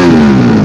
Mm-hmm.